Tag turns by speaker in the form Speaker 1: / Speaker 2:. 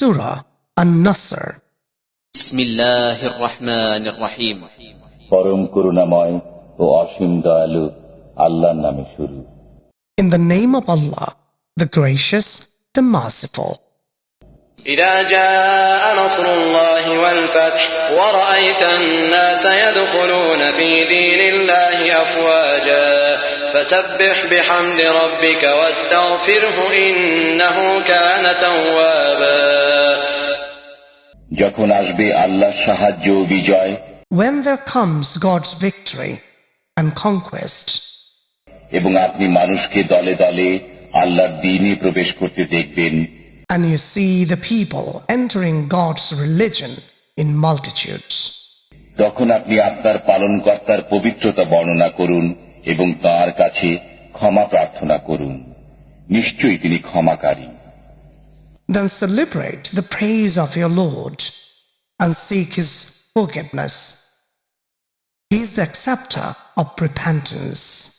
Speaker 1: Surah An-Nasr.
Speaker 2: بسم الله الرحمن الرحيم
Speaker 3: পরম করুণাময় ও অসীম দয়ালু আল্লাহর নামে শুরু
Speaker 1: In the name of Allah, the gracious, the merciful.
Speaker 4: إذا جاء نصر الله والفتح ورأيت الناس يدخلون في دين الله أفواجا فسبح بحمد ربك واستغفره إنه كان توابا
Speaker 3: যখন আসবে আল্লাহর সাহায্য ও বিজয়
Speaker 1: When there comes God's victory and conquest,
Speaker 3: এবং আপনি মানুষকে দলে দলে আল্লাহর দিনে প্রবেশ করতে দেখবেন
Speaker 1: and you see the people entering God's religion in multitudes,
Speaker 3: তখন আপনি আপনার পালনকর্তার পবিত্রতা বর্ণনা করুন এবং তার কাছে ক্ষমা প্রার্থনা করুন নিশ্চয়ই তিনি ক্ষমাকারী
Speaker 1: then celebrate the praise of your Lord and seek His forgiveness. He is the acceptor of repentance.